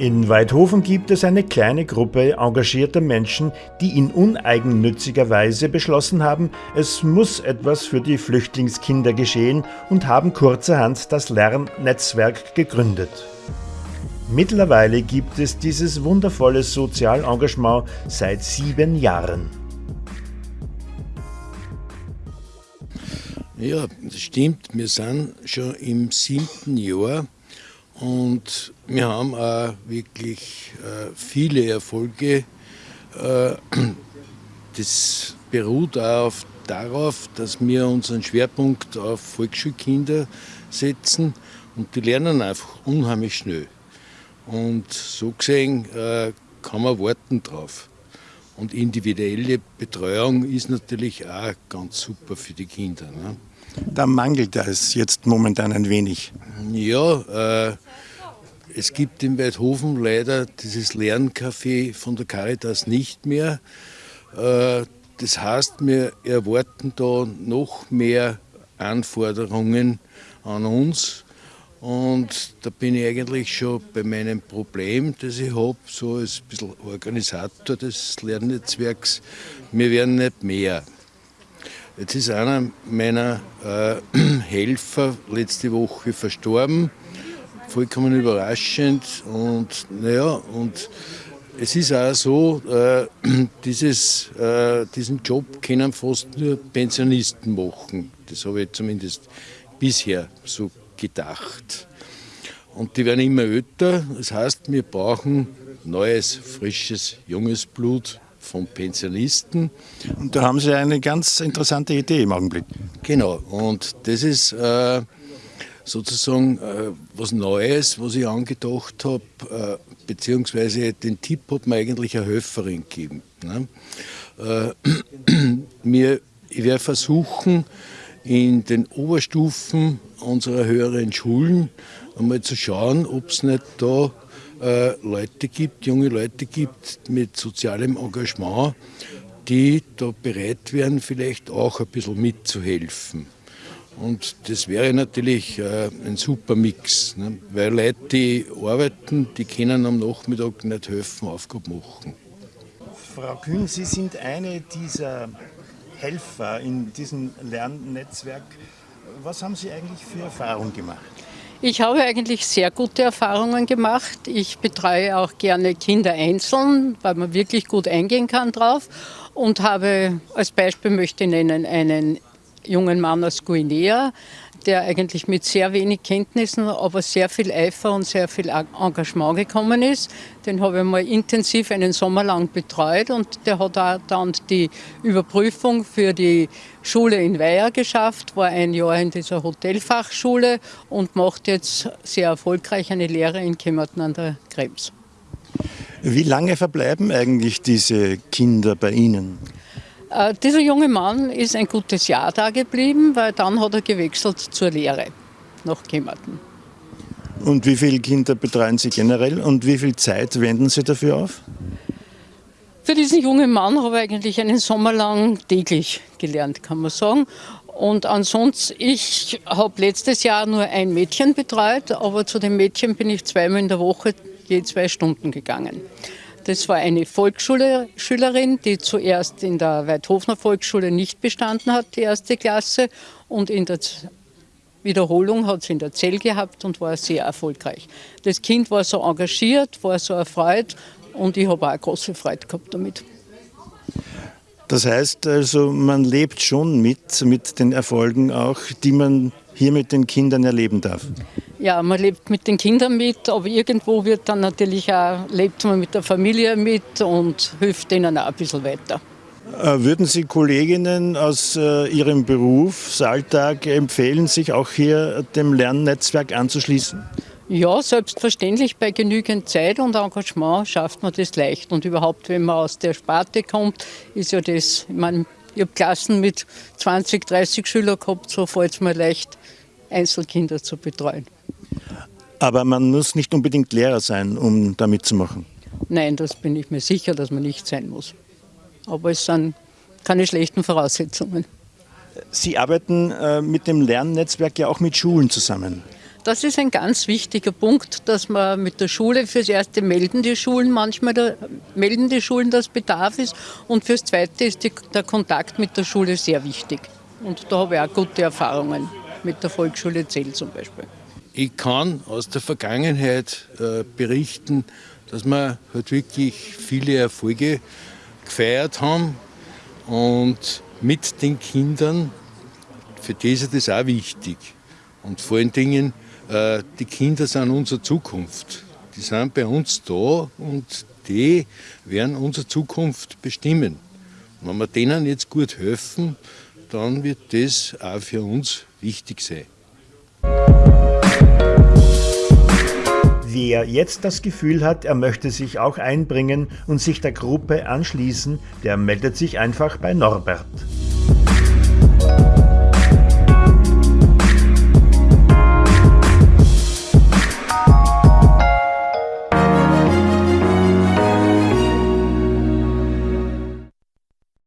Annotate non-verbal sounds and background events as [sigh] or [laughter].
In Weidhofen gibt es eine kleine Gruppe engagierter Menschen, die in uneigennütziger Weise beschlossen haben, es muss etwas für die Flüchtlingskinder geschehen und haben kurzerhand das Lernnetzwerk gegründet. Mittlerweile gibt es dieses wundervolle Sozialengagement seit sieben Jahren. Ja, das stimmt. Wir sind schon im siebten Jahr und wir haben auch wirklich äh, viele Erfolge. Äh, [clears throat] das beruht auch darauf, dass wir unseren Schwerpunkt auf Volksschulkinder setzen und die lernen einfach unheimlich schnell. Und so gesehen äh, kann man warten drauf. Und individuelle Betreuung ist natürlich auch ganz super für die Kinder. Ne? Da mangelt es jetzt momentan ein wenig. Ja, äh, es gibt in Weidhofen leider dieses Lerncafé von der Caritas nicht mehr. Äh, das heißt, wir erwarten da noch mehr Anforderungen an uns. Und da bin ich eigentlich schon bei meinem Problem, das ich habe, so als bisschen Organisator des Lernnetzwerks. Wir werden nicht mehr. Jetzt ist einer meiner äh, [clears throat] Helfer letzte Woche verstorben, vollkommen überraschend. Und naja, und es ist auch so, äh, [clears throat] dieses, äh, diesen Job können fast nur Pensionisten machen. Das habe ich zumindest bisher so gedacht. Und die werden immer älter. Das heißt, wir brauchen neues, frisches, junges Blut von Pensionisten. Und da haben Sie eine ganz interessante Idee im Augenblick. Genau, und das ist äh, sozusagen äh, was Neues, was ich angedacht habe, äh, beziehungsweise den Tipp hat mir eigentlich eine Helferin gegeben. Ne? [clears throat] mir, äh, ich werde versuchen, in den Oberstufen unserer höheren Schulen einmal zu schauen, ob es nicht da äh, Leute gibt, junge Leute gibt mit sozialem Engagement, die da bereit wären, vielleicht auch ein bisschen mitzuhelfen. Und das wäre natürlich äh, ein super Mix, ne? weil Leute, die arbeiten, die können am Nachmittag nicht helfen, Aufgaben machen. Frau Kühn, Sie sind eine dieser Helfer in diesem Lernnetzwerk. Was haben Sie eigentlich für Erfahrungen gemacht? Ich habe eigentlich sehr gute Erfahrungen gemacht. Ich betreue auch gerne Kinder einzeln, weil man wirklich gut eingehen kann drauf. Und habe als Beispiel möchte ich nennen einen jungen Mann aus Guinea, der eigentlich mit sehr wenig Kenntnissen, aber sehr viel Eifer und sehr viel Engagement gekommen ist. Den habe ich mal intensiv einen Sommer lang betreut und der hat auch dann die Überprüfung für die Schule in Weiher geschafft, war ein Jahr in dieser Hotelfachschule und macht jetzt sehr erfolgreich eine Lehre in Kemmerton an der Krems. Wie lange verbleiben eigentlich diese Kinder bei Ihnen? Äh, dieser junge Mann ist ein gutes Jahr da geblieben, weil dann hat er gewechselt zur Lehre nach Kemmerton. Und wie viele Kinder betreuen Sie generell und wie viel Zeit wenden Sie dafür auf? Für diesen jungen Mann habe ich eigentlich einen Sommer lang täglich gelernt, kann man sagen. Und ansonsten, ich habe letztes Jahr nur ein Mädchen betreut, aber zu dem Mädchen bin ich zweimal in der Woche je zwei Stunden gegangen. Das war eine Volksschülerin, die zuerst in der Weidhofner Volksschule nicht bestanden hat, die erste Klasse. Und in der Wiederholung hat sie in der Zell gehabt und war sehr erfolgreich. Das Kind war so engagiert, war so erfreut und ich habe auch eine große Freude gehabt damit. Das heißt also, man lebt schon mit, mit den Erfolgen auch, die man hier mit den Kindern erleben darf. Ja, man lebt mit den Kindern mit, aber irgendwo wird dann natürlich auch, lebt man mit der Familie mit und hilft denen auch ein bisschen weiter. Äh, würden Sie Kolleginnen aus äh, Ihrem Berufsalltag empfehlen, sich auch hier dem Lernnetzwerk anzuschließen? Ja, selbstverständlich. Bei genügend Zeit und Engagement schafft man das leicht. Und überhaupt, wenn man aus der Sparte kommt, ist ja das, ich meine, ich habe Klassen mit 20, 30 Schülern gehabt, so fällt es mir leicht, Einzelkinder zu betreuen. Aber man muss nicht unbedingt Lehrer sein, um da mitzumachen. Nein, das bin ich mir sicher, dass man nicht sein muss. Aber es sind keine schlechten Voraussetzungen. Sie arbeiten äh, mit dem Lernnetzwerk ja auch mit Schulen zusammen. Das ist ein ganz wichtiger Punkt, dass man mit der Schule fürs Erste melden die Schulen manchmal, da, melden die Schulen, dass Bedarf ist und fürs Zweite ist die, der Kontakt mit der Schule sehr wichtig. Und da habe ich auch gute Erfahrungen mit der Volksschule Zell zum Beispiel. Ich kann aus der Vergangenheit äh, berichten, dass wir halt wirklich viele Erfolge gefeiert haben und mit den Kindern, für die ist das auch wichtig. Und vor allen Dingen, äh, die Kinder sind unsere Zukunft. Die sind bei uns da und die werden unsere Zukunft bestimmen. Und wenn wir denen jetzt gut helfen, dann wird das auch für uns wichtig sein. Wer jetzt das Gefühl hat, er möchte sich auch einbringen und sich der Gruppe anschließen, der meldet sich einfach bei Norbert.